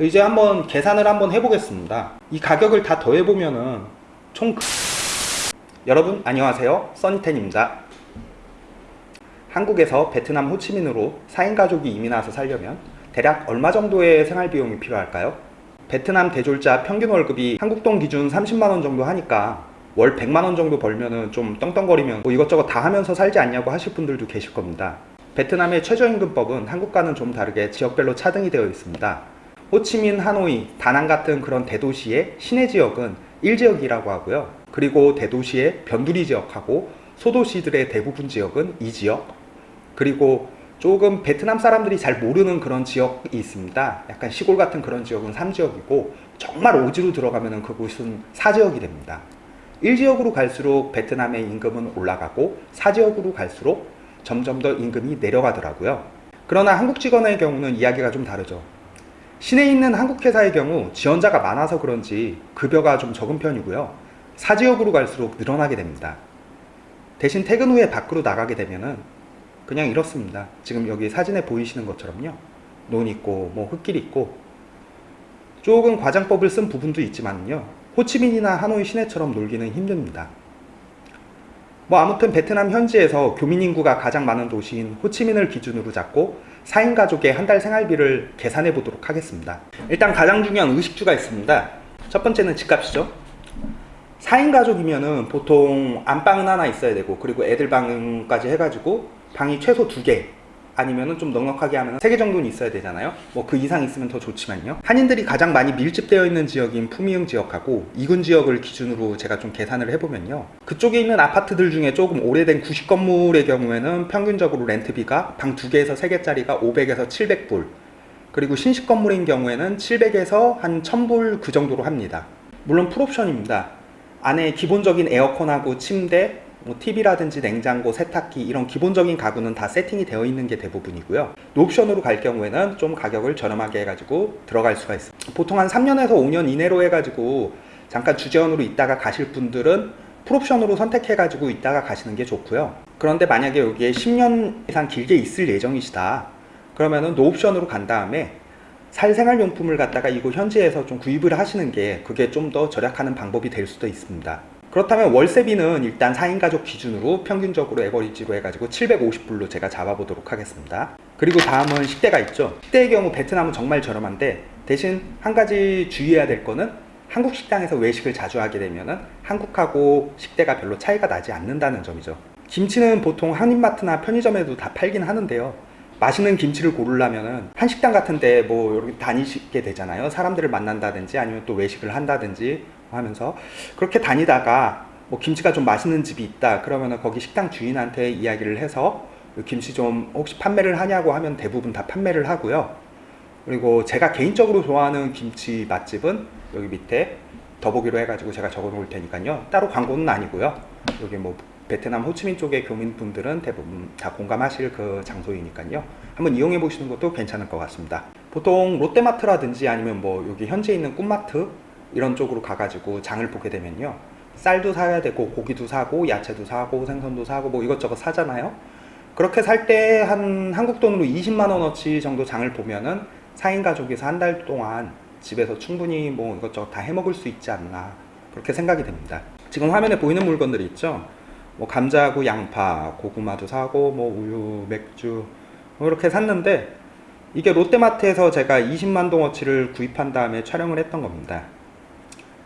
이제 한번 계산을 한번 해보겠습니다. 이 가격을 다 더해보면은 총 여러분 안녕하세요. 써니텐입니다. 한국에서 베트남 호치민으로 4인 가족이 이민 와서 살려면 대략 얼마 정도의 생활비용이 필요할까요? 베트남 대졸자 평균 월급이 한국 돈 기준 30만원 정도 하니까 월 100만원 정도 벌면은 좀 떵떵거리면 뭐 이것저것 다 하면서 살지 않냐고 하실 분들도 계실 겁니다. 베트남의 최저임금법은 한국과는 좀 다르게 지역별로 차등이 되어 있습니다 호치민, 하노이, 다낭 같은 그런 대도시의 시내 지역은 1지역이라고 하고요. 그리고 대도시의 변두리 지역하고 소도시들의 대부분 지역은 2지역. 그리고 조금 베트남 사람들이 잘 모르는 그런 지역이 있습니다. 약간 시골 같은 그런 지역은 3지역이고 정말 오지로 들어가면 그곳은 4지역이 됩니다. 1지역으로 갈수록 베트남의 임금은 올라가고 4지역으로 갈수록 점점 더 임금이 내려가더라고요. 그러나 한국 직원의 경우는 이야기가 좀 다르죠 시내에 있는 한국 회사의 경우 지원자가 많아서 그런지 급여가 좀 적은 편이고요. 4지역으로 갈수록 늘어나게 됩니다. 대신 퇴근 후에 밖으로 나가게 되면은 그냥 이렇습니다. 지금 여기 사진에 보이시는 것처럼요. 논 있고 뭐 흙길 있고 조금 과장법을 쓴 부분도 있지만요. 호치민이나 하노이 시내처럼 놀기는 힘듭니다 뭐 아무튼 베트남 현지에서 교민 인구가 가장 많은 도시인 호치민을 기준으로 잡고 4인 가족의 한 달 생활비를 계산해 보도록 하겠습니다. 일단 가장 중요한 의식주가 있습니다. 첫 번째는 집값이죠. 4인 가족이면은 보통 안방은 하나 있어야 되고 그리고 애들 방까지 해가지고 방이 최소 2개 아니면은 좀 넉넉하게 하면 3개 정도는 있어야 되잖아요. 뭐 그 이상 있으면 더 좋지만요. 한인들이 가장 많이 밀집되어 있는 지역인 푸미흥 지역하고 이군 지역을 기준으로 제가 좀 계산을 해보면요. 그쪽에 있는 아파트들 중에 조금 오래된 구식 건물의 경우에는 평균적으로 렌트비가 방 2개에서 3개짜리가 500에서 700불. 그리고 신식 건물인 경우에는 700에서 한 1000불 그 정도로 합니다. 물론 풀옵션입니다. 안에 기본적인 에어컨하고 침대 뭐 TV라든지 냉장고, 세탁기 이런 기본적인 가구는 다 세팅이 되어 있는 게 대부분이고요. 옵션으로 갈 경우에는 좀 가격을 저렴하게 해가지고 들어갈 수가 있습니다. 보통 한 3년에서 5년 이내로 해가지고 잠깐 주재원으로 있다가 가실 분들은 풀옵션으로 선택해가지고 있다가 가시는 게 좋고요. 그런데 만약에 여기에 10년 이상 길게 있을 예정이시다. 그러면은 노옵션으로 간 다음에 살 생활용품을 갖다가 이곳 현지에서 좀 구입을 하시는 게 그게 좀 더 절약하는 방법이 될 수도 있습니다 그렇다면 월세비는 일단 4인 가족 기준으로 평균적으로 에버리지로 해가지고 750불로 제가 잡아보도록 하겠습니다. 그리고 다음은 식대가 있죠. 식대의 경우 베트남은 정말 저렴한데 대신 한 가지 주의해야 될 거는 한국 식당에서 외식을 자주 하게 되면 한국하고 식대가 별로 차이가 나지 않는다는 점이죠. 김치는 보통 한인마트나 편의점에도 다 팔긴 하는데요. 맛있는 김치를 고르려면 한식당 같은데 뭐 이렇게 다니시게 되잖아요. 사람들을 만난다든지 아니면 또 외식을 한다든지 하면서 그렇게 다니다가 뭐 김치가 좀 맛있는 집이 있다 그러면 거기 식당 주인한테 이야기를 해서 김치 좀 혹시 판매를 하냐고 하면 대부분 다 판매를 하고요. 그리고 제가 개인적으로 좋아하는 김치 맛집은 여기 밑에 더보기로 해가지고 제가 적어 놓을 테니까요. 따로 광고는 아니고요. 여기 뭐 베트남 호치민 쪽의 교민분들은 대부분 다 공감하실 그 장소이니까요. 한번 이용해 보시는 것도 괜찮을 것 같습니다. 보통 롯데마트라든지 아니면 뭐 여기 현재 있는 꿈마트 이런 쪽으로 가가지고 장을 보게 되면요. 쌀도 사야 되고 고기도 사고 야채도 사고 생선도 사고 뭐 이것저것 사잖아요. 그렇게 살 때 한 한국 돈으로 20만원어치 정도 장을 보면은 4인 가족에서 한 달 동안 집에서 충분히 뭐 이것저것 다 해먹을 수 있지 않나 그렇게 생각이 됩니다. 지금 화면에 보이는 물건들이 있죠? 뭐 감자하고 양파 고구마도 사고 뭐 우유 맥주 뭐 이렇게 샀는데 이게 롯데마트에서 제가 20만 동어치를 구입한 다음에 촬영을 했던 겁니다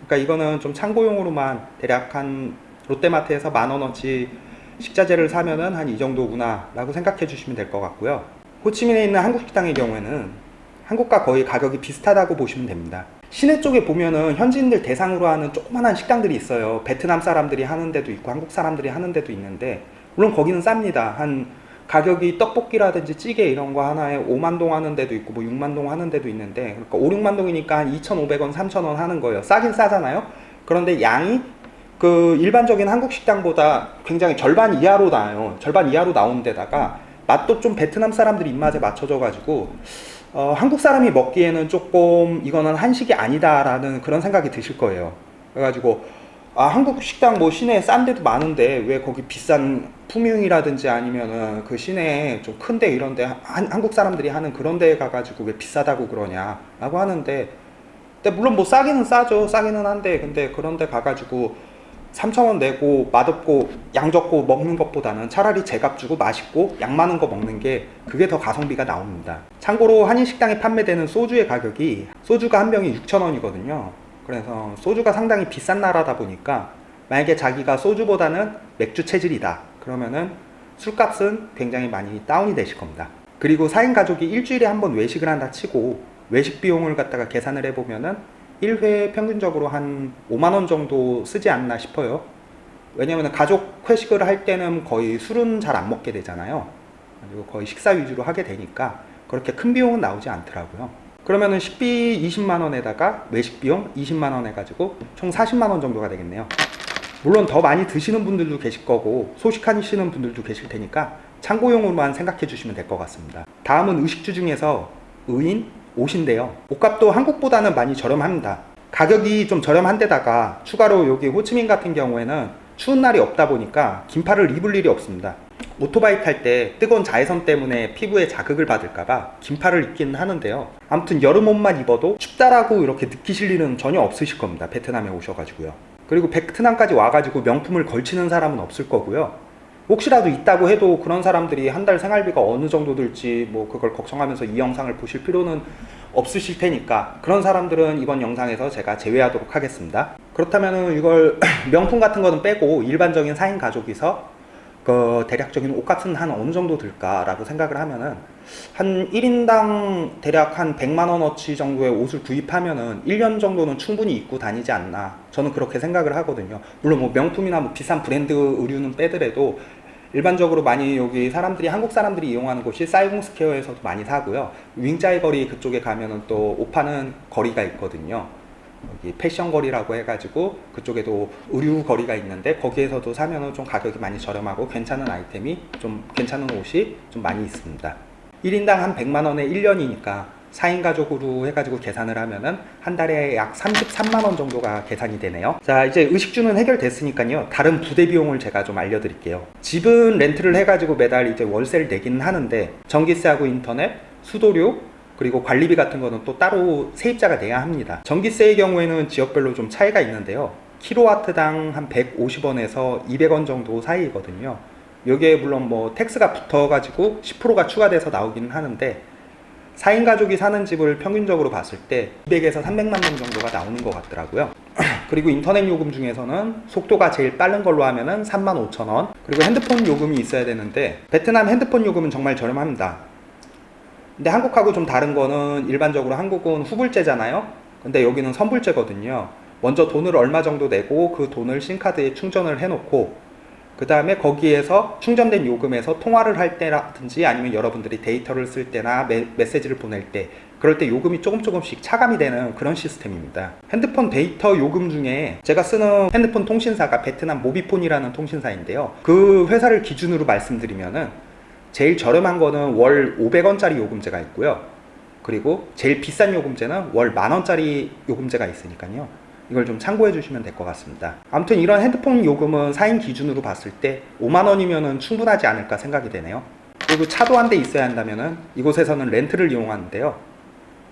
그러니까 이거는 좀 참고용으로만 대략 한 롯데마트에서 만원어치 식자재를 사면은 한 이 정도구나 라고 생각해 주시면 될 것 같고요. 호치민에 있는 한국 식당의 경우에는 한국과 거의 가격이 비슷하다고 보시면 됩니다. 시내 쪽에 보면은 현지인들 대상으로 하는 조그만한 식당들이 있어요. 베트남 사람들이 하는 데도 있고 한국 사람들이 하는 데도 있는데 물론 거기는 쌉니다. 한 가격이 떡볶이라든지 찌개 이런 거 하나에 5만 동 하는 데도 있고 뭐 6만 동 하는 데도 있는데 그러니까 5, 6만 동이니까 한 2,500원, 3,000원 하는 거예요. 싸긴 싸잖아요. 그런데 양이 그 일반적인 한국 식당보다 굉장히 절반 이하로 나와요. 절반 이하로 나온 데다가 맛도 좀 베트남 사람들 입맛에 맞춰져 가지고 어, 한국 사람이 먹기에는 조금 이거는 한식이 아니다 라는 그런 생각이 드실 거예요. 그래가지고 아 한국 식당 뭐 시내에 싼 데도 많은데 왜 거기 비싼 품융이라든지 아니면은 그 시내에 좀 큰 데 이런 데 한, 한국 사람들이 하는 그런 데에 가가지고 왜 비싸다고 그러냐 라고 하는데 근데 물론 뭐 싸기는 싸죠. 싸기는 한데 근데 그런 데 가가지고 3천원 내고 맛없고 양 적고 먹는 것보다는 차라리 제값 주고 맛있고 양 많은 거 먹는 게 그게 더 가성비가 나옵니다. 참고로 한인식당에 판매되는 소주의 가격이 소주가 한 병이 6천원이거든요 그래서 소주가 상당히 비싼 나라다 보니까 만약에 자기가 소주보다는 맥주 체질이다. 그러면은 술값은 굉장히 많이 다운이 되실 겁니다. 그리고 4인 가족이 일주일에 한 번 외식을 한다 치고 외식 비용을 갖다가 계산을 해보면은 1회 평균적으로 한 5만원 정도 쓰지 않나 싶어요. 왜냐면 가족 회식을 할 때는 거의 술은 잘 안 먹게 되잖아요. 그리고 거의 식사 위주로 하게 되니까 그렇게 큰 비용은 나오지 않더라고요 그러면은 식비 20만원에다가 외식 비용 20만원 해가지고 총 40만원 정도가 되겠네요. 물론 더 많이 드시는 분들도 계실 거고 소식하시는 분들도 계실 테니까 참고용으로만 생각해 주시면 될 것 같습니다. 다음은 의식주 중에서 의인, 옷인데요. 옷값도 한국보다는 많이 저렴합니다. 가격이 좀 저렴한데다가 추가로 여기 호치민 같은 경우에는 추운 날이 없다 보니까 긴팔을 입을 일이 없습니다 오토바이 탈 때 뜨거운 자외선 때문에 피부에 자극을 받을까봐 긴팔을 입기는 하는데요. 아무튼 여름 옷만 입어도 춥다라고 이렇게 느끼실 일은 전혀 없으실 겁니다. 베트남에 오셔가지고요. 그리고 베트남까지 와가지고 명품을 걸치는 사람은 없을 거고요. 혹시라도 있다고 해도 그런 사람들이 한 달 생활비가 어느 정도 들지 뭐 그걸 걱정하면서 이 영상을 보실 필요는 없으실 테니까 그런 사람들은 이번 영상에서 제가 제외하도록 하겠습니다. 그렇다면 이걸 명품 같은 거는 빼고 일반적인 4인 가족이서 그 대략적인 옷값은 한 어느 정도 들까 라고 생각을 하면은 한 1인당 대략 한 100만원어치 정도의 옷을 구입하면은 1년 정도는 충분히 입고 다니지 않나 저는 그렇게 생각을 하거든요. 물론 뭐 명품이나 뭐 비싼 브랜드 의류는 빼더라도 일반적으로 많이 여기 사람들이 한국 사람들이 이용하는 곳이 사이공스퀘어에서도 많이 사고요. 윙짜이 거리 그쪽에 가면은 또옷 파는 거리가 있거든요 패션 거리라고 해가지고 그쪽에도 의류 거리가 있는데 거기에서도 사면은 좀 가격이 많이 저렴하고 괜찮은 아이템이 좀 괜찮은 옷이 좀 많이 있습니다. 1인당 한 100만원에 1년이니까 4인 가족으로 해가지고 계산을 하면은 한 달에 약 33만원 정도가 계산이 되네요. 자 이제 의식주는 해결됐으니까요. 다른 부대 비용을 제가 좀 알려드릴게요. 집은 렌트를 해가지고 매달 이제 월세를 내기는 하는데 전기세하고 인터넷, 수도료 그리고 관리비 같은 거는 또 따로 세입자가 내야 합니다. 전기세의 경우에는 지역별로 좀 차이가 있는데요. 킬로와트당 한 150원에서 200원 정도 사이거든요. 여기에 물론 뭐 텍스가 붙어 가지고 10%가 추가돼서 나오기는 하는데 4인 가족이 사는 집을 평균적으로 봤을 때 200에서 300만 명 정도가 나오는 것 같더라고요. 그리고 인터넷 요금 중에서는 속도가 제일 빠른 걸로 하면은 35,000원. 그리고 핸드폰 요금이 있어야 되는데 베트남 핸드폰 요금은 정말 저렴합니다 근데 한국하고 좀 다른 거는 일반적으로 한국은 후불제잖아요. 근데 여기는 선불제거든요. 먼저 돈을 얼마 정도 내고 그 돈을 심카드에 충전을 해 놓고 그 다음에 거기에서 충전된 요금에서 통화를 할 때라든지 아니면 여러분들이 데이터를 쓸 때나 메, 메시지를 보낼 때 그럴 때 요금이 조금 조금씩 차감이 되는 그런 시스템입니다. 핸드폰 데이터 요금 중에 제가 쓰는 핸드폰 통신사가 베트남 모비폰이라는 통신사인데요. 그 회사를 기준으로 말씀드리면은 제일 저렴한 거는 월 500원짜리 요금제가 있고요. 그리고 제일 비싼 요금제는 월 만원짜리 요금제가 있으니까요. 이걸 좀 참고해 주시면 될 것 같습니다. 아무튼 이런 핸드폰 요금은 4인 기준으로 봤을 때 5만원이면 충분하지 않을까 생각이 되네요. 그리고 차도 한 대 있어야 한다면 이곳에서는 렌트를 이용하는데요.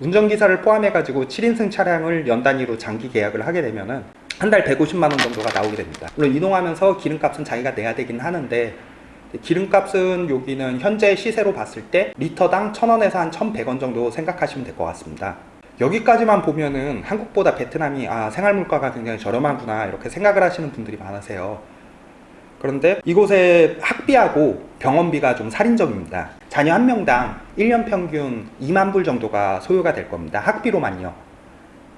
운전기사를 포함해 가지고 7인승 차량을 연 단위로 장기 계약을 하게 되면 한달 150만원 정도가 나오게 됩니다. 물론 이동하면서 기름값은 자기가 내야 되긴 하는데 기름값은 여기는 현재 시세로 봤을 때 리터당 1000원에서 한 1100원 정도 생각하시면 될 것 같습니다. 여기까지만 보면은 한국보다 베트남이 아 생활물가가 굉장히 저렴하구나 이렇게 생각을 하시는 분들이 많으세요. 그런데 이곳의 학비하고 병원비가 좀 살인적입니다. 자녀 한 명당 1년 평균 2만 불 정도가 소요가 될 겁니다. 학비로만요.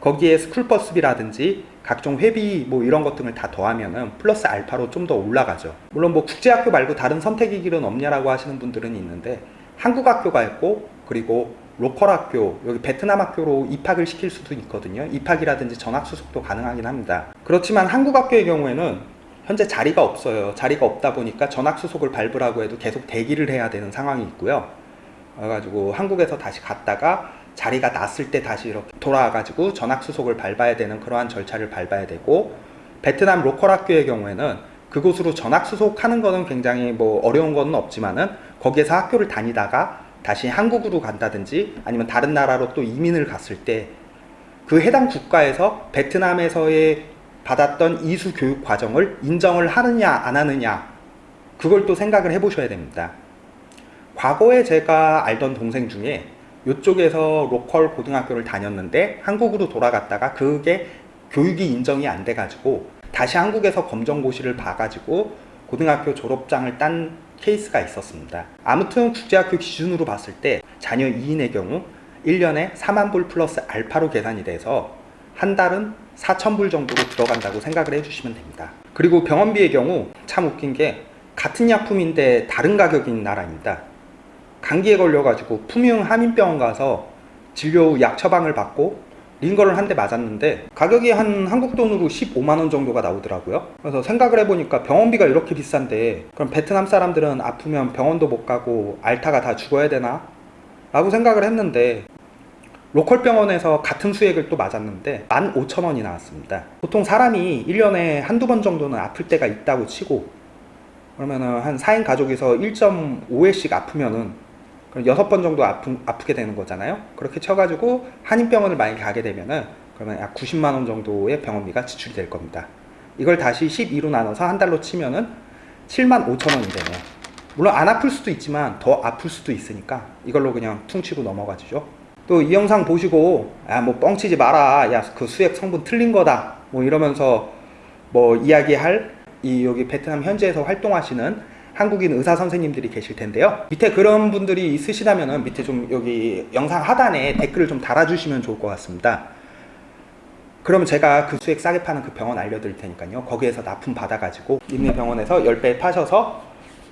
거기에 스쿨버스비라든지 각종 회비 뭐 이런 것 등을 다 더하면은 플러스 알파로 좀 더 올라가죠 물론 뭐 국제학교 말고 다른 선택의 길은 없냐라고 하시는 분들은 있는데 한국 학교가 있고 그리고 로컬 학교, 여기 베트남 학교로 입학을 시킬 수도 있거든요. 입학이라든지 전학 수속도 가능하긴 합니다. 그렇지만 한국 학교의 경우에는 현재 자리가 없어요. 자리가 없다 보니까 전학 수속을 밟으라고 해도 계속 대기를 해야 되는 상황이 있고요. 그래가지고 한국에서 다시 갔다가 자리가 났을 때 다시 이렇게 돌아와가지고 전학 수속을 밟아야 되는 그러한 절차를 밟아야 되고 베트남 로컬 학교의 경우에는 그곳으로 전학 수속하는 거는 굉장히 뭐 어려운 거는 없지만은 거기에서 학교를 다니다가 다시 한국으로 간다든지 아니면 다른 나라로 또 이민을 갔을 때 그 해당 국가에서 베트남에서의 받았던 이수 교육 과정을 인정을 하느냐 안 하느냐 그걸 또 생각을 해 보셔야 됩니다. 과거에 제가 알던 동생 중에 이쪽에서 로컬 고등학교를 다녔는데 한국으로 돌아갔다가 그게 교육이 인정이 안 돼가지고 다시 한국에서 검정고시를 봐가지고 고등학교 졸업장을 딴 케이스가 있었습니다. 아무튼 국제학교 기준으로 봤을 때 자녀 2인의 경우 1년에 4만 불 플러스 알파로 계산이 돼서 한 달은 4천 불 정도로 들어간다고 생각을 해주시면 됩니다. 그리고 병원비의 경우 참 웃긴 게 같은 약품인데 다른 가격인 나라입니다. 감기에 걸려가지고 품용 한인병원 가서 진료 후 약 처방을 받고 링거를 한 대 맞았는데 가격이 한 한국 돈으로 15만원 정도가 나오더라고요 그래서 생각을 해보니까 병원비가 이렇게 비싼데 그럼 베트남 사람들은 아프면 병원도 못 가고 알타가 다 죽어야 되나? 라고 생각을 했는데 로컬 병원에서 같은 수액을 또 맞았는데 15,000원이 나왔습니다 보통 사람이 1년에 한두 번 정도는 아플 때가 있다고 치고 그러면은 한 4인 가족에서 1.5회씩 아프면은 그럼 여섯 번 정도 아프, 아프게 되는 거잖아요. 그렇게 쳐가지고 한인병원을 만약에 가게 되면은 그러면 약 90만 원 정도의 병원비가 지출이 될 겁니다. 이걸 다시 12로 나눠서 한 달로 치면은 7만 5천 원이 되네요. 물론 안 아플 수도 있지만 더 아플 수도 있으니까 이걸로 그냥 퉁치고 넘어가 주죠. 또 이 영상 보시고 야뭐 뻥치지 마라. 야 그 수액 성분 틀린 거다. 뭐 이러면서 뭐 이야기할 이 여기 베트남 현지에서 활동하시는 한국인 의사 선생님들이 계실 텐데요. 밑에 그런 분들이 있으시다면 밑에 좀 여기 영상 하단에 댓글을 좀 달아주시면 좋을 것 같습니다. 그러면 제가 그 수액 싸게 파는 그 병원 알려드릴 테니까요. 거기에서 납품 받아가지고 있는 병원에서 10배 파셔서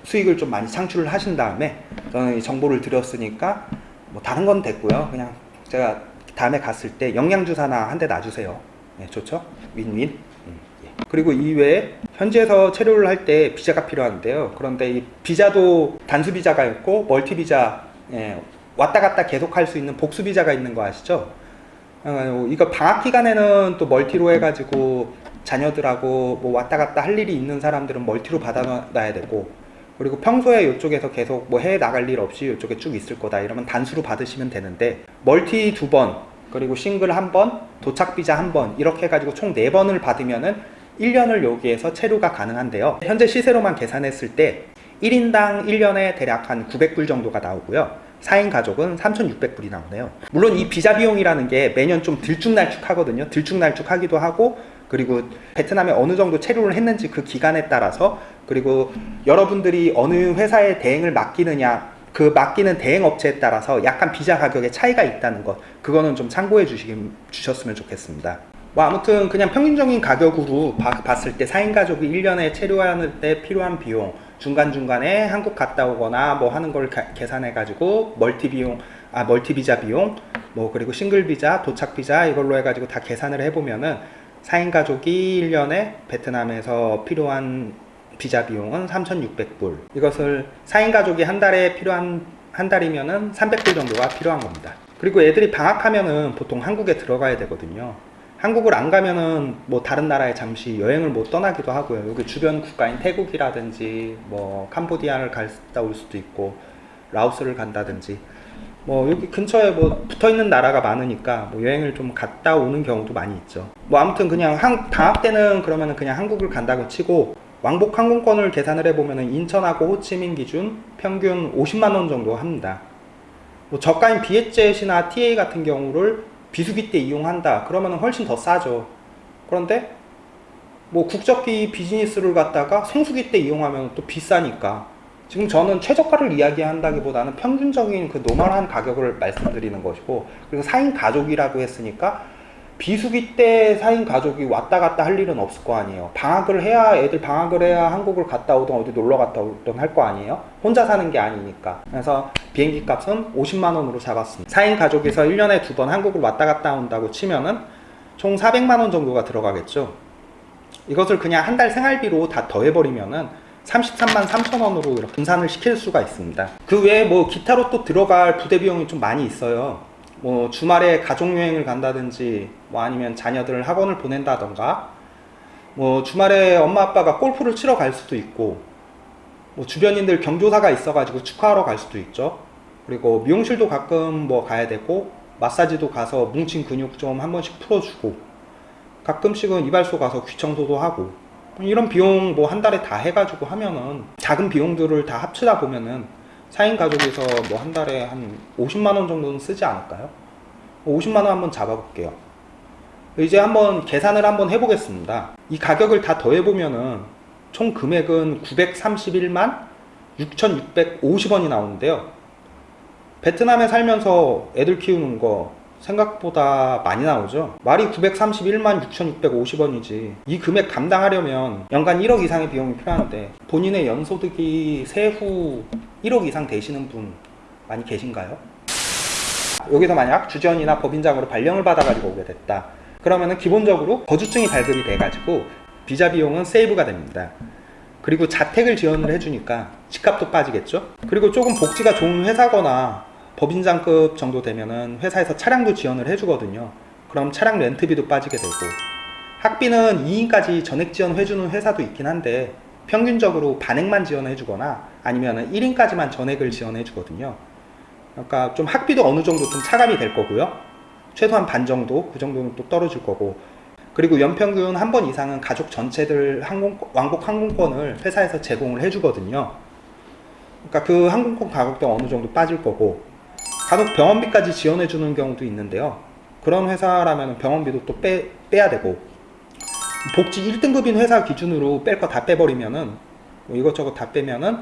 수익을 좀 많이 창출을 하신 다음에 저는 이 정보를 드렸으니까 뭐 다른 건 됐고요. 그냥 제가 다음에 갔을 때 영양주사나 한 대 놔주세요. 네, 좋죠? 윈윈. 그리고 이외에 현지에서 체류를 할 때 비자가 필요한데요. 그런데 이 비자도 단수 비자가 있고 멀티 비자 예, 왔다 갔다 계속 할 수 있는 복수 비자가 있는 거 아시죠? 어, 이거 방학 기간에는 또 멀티로 해가지고 자녀들하고 뭐 왔다 갔다 할 일이 있는 사람들은 멀티로 받아놔야 되고 그리고 평소에 이쪽에서 계속 뭐 해외 나갈 일 없이 이쪽에 쭉 있을 거다 이러면 단수로 받으시면 되는데 멀티 두 번 그리고 싱글 한 번, 도착 비자 한 번 이렇게 해가지고 총 네 번을 받으면은 1년을 여기에서 체류가 가능한데요. 현재 시세로만 계산했을 때 1인당 1년에 대략 한 900불 정도가 나오고요. 4인 가족은 3,600불이 나오네요. 물론 이 비자 비용이라는 게 매년 좀 들쭉날쭉 하거든요. 들쭉날쭉 하기도 하고 그리고 베트남에 어느 정도 체류를 했는지 그 기간에 따라서 그리고 여러분들이 어느 회사에 대행을 맡기느냐 그 맡기는 대행 업체에 따라서 약간 비자 가격에 차이가 있다는 것 그거는 좀 참고해 주시, 주셨으면 좋겠습니다. 뭐 아무튼 그냥 평균적인 가격으로 바, 봤을 때 4인 가족이 1년에 체류하는 때 필요한 비용 중간중간에 한국 갔다 오거나 뭐 하는 걸 가, 계산해 가지고 멀티 비용 아 멀티 비자 비용 뭐 그리고 싱글 비자 도착 비자 이걸로 해 가지고 다 계산을 해 보면은 4인 가족이 1년에 베트남에서 필요한 비자 비용은 3,600불. 이것을 4인 가족이 한 달에 필요한 한 달이면은 300불 정도가 필요한 겁니다. 그리고 애들이 방학하면은 보통 한국에 들어가야 되거든요 한국을 안 가면은 뭐 다른 나라에 잠시 여행을 못 떠나기도 하고요. 여기 주변 국가인 태국이라든지 뭐 캄보디아를 갔다 올 수도 있고 라오스를 간다든지 뭐 여기 근처에 뭐 붙어 있는 나라가 많으니까 뭐 여행을 좀 갔다 오는 경우도 많이 있죠. 뭐 아무튼 그냥 한, 방학 때는 그러면은 그냥 한국을 간다고 치고 왕복 항공권을 계산을 해보면은 인천하고 호치민 기준 평균 50만 원 정도 합니다. 뭐 저가인 비엣젯이나 TA 같은 경우를 비수기 때 이용한다. 그러면 훨씬 더 싸죠. 그런데 뭐 국적기 비즈니스를 갖다가 성수기 때 이용하면 또 비싸니까. 지금 저는 최저가를 이야기한다기보다는 평균적인 그 노멀한 가격을 말씀드리는 것이고 그리고 4인 가족이라고 했으니까 비수기 때 4인 가족이 왔다 갔다 할 일은 없을 거 아니에요. 방학을 해야 애들 방학을 해야 한국을 갔다 오든 어디 놀러 갔다 오든 할 거 아니에요. 혼자 사는 게 아니니까. 그래서 비행기 값은 50만 원으로 잡았습니다. 4인 가족에서 1년에 두 번 한국을 왔다 갔다 온다고 치면은 총 400만 원 정도가 들어가겠죠. 이것을 그냥 한 달 생활비로 다 더해버리면은 33만 3천 원으로 이렇게 분산을 시킬 수가 있습니다. 그 외에 뭐 기타로 또 들어갈 부대 비용이 좀 많이 있어요 뭐 주말에 가족 여행을 간다든지 뭐 아니면 자녀들 학원을 보낸다던가 뭐 주말에 엄마 아빠가 골프를 치러 갈 수도 있고 뭐 주변인들 경조사가 있어가지고 축하하러 갈 수도 있죠. 그리고 미용실도 가끔 뭐 가야 되고 마사지도 가서 뭉친 근육 좀 한 번씩 풀어주고 가끔씩은 이발소 가서 귀 청소도 하고 이런 비용 뭐 한 달에 다 해가지고 하면은 작은 비용들을 다 합치다 보면은 4인 가족에서 뭐 한 달에 한 50만 원 정도는 쓰지 않을까요? 50만 원 한번 잡아볼게요. 이제 한번 계산을 한번 해보겠습니다. 이 가격을 다 더해보면은 총 금액은 931만 6,650원이 나오는데요. 베트남에 살면서 애들 키우는 거 생각보다 많이 나오죠. 말이 931만 6,650원이지. 이 금액 감당하려면 연간 1억 이상의 비용이 필요한데 본인의 연소득이 세후 1억 이상 되시는 분 많이 계신가요? 여기서 만약 주전이나 법인장으로 발령을 받아가지고 오게 됐다. 그러면은 기본적으로 거주증이 발급이 돼가지고 비자 비용은 세이브가 됩니다. 그리고 자택을 지원을 해주니까 집값도 빠지겠죠? 그리고 조금 복지가 좋은 회사거나 법인장급 정도 되면은 회사에서 차량도 지원을 해주거든요. 그럼 차량 렌트비도 빠지게 되고 학비는 2인까지 전액 지원해주는 회사도 있긴 한데 평균적으로 반액만 지원해주거나 아니면 1인까지만 전액을 지원해주거든요. 그러니까 좀 학비도 어느 정도 좀 차감이 될 거고요. 최소한 반 정도 그 정도는 또 떨어질 거고 그리고 연평균 한 번 이상은 가족 전체들 항공 왕복 항공권을 회사에서 제공을 해주거든요. 그러니까 그 항공권 가격도 어느 정도 빠질 거고 간혹 병원비까지 지원해 주는 경우도 있는데요. 그런 회사라면 병원비도 또 빼, 빼야 되고 복지 1등급인 회사 기준으로 뺄 거 다 빼버리면은 뭐 이것저것 다 빼면은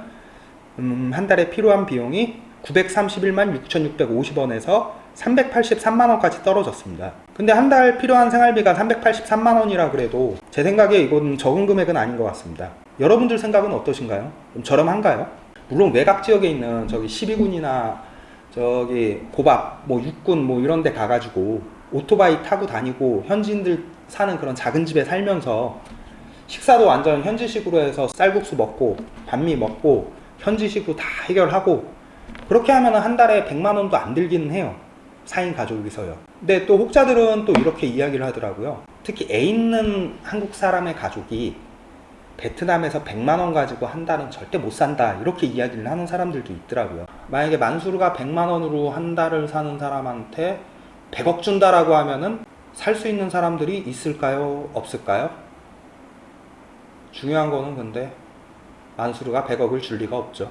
음, 한 달에 필요한 비용이 931만 6,650원에서 383만원까지 떨어졌습니다. 근데 한 달 필요한 생활비가 383만원이라 그래도 제 생각에 이건 적은 금액은 아닌 것 같습니다. 여러분들 생각은 어떠신가요? 좀 저렴한가요? 물론 외곽 지역에 있는 저기 12군이나 저기 고밥, 뭐 육군 뭐 이런 데 가가지고 오토바이 타고 다니고 현지인들 사는 그런 작은 집에 살면서 식사도 완전 현지식으로 해서 쌀국수 먹고 반미 먹고 현지식으로 다 해결하고 그렇게 하면 한 달에 100만 원도 안 들기는 해요. 4인 가족이서요. 근데 또 혹자들은 또 이렇게 이야기를 하더라고요. 특히 애 있는 한국 사람의 가족이 베트남에서 100만 원 가지고 한 달은 절대 못 산다 이렇게 이야기를 하는 사람들도 있더라고요. 만약에 만수르가 100만 원으로 한 달을 사는 사람한테 100억 준다라고 하면은 살 수 있는 사람들이 있을까요? 없을까요? 중요한 거는 근데 만수르가 100억을 줄 리가 없죠.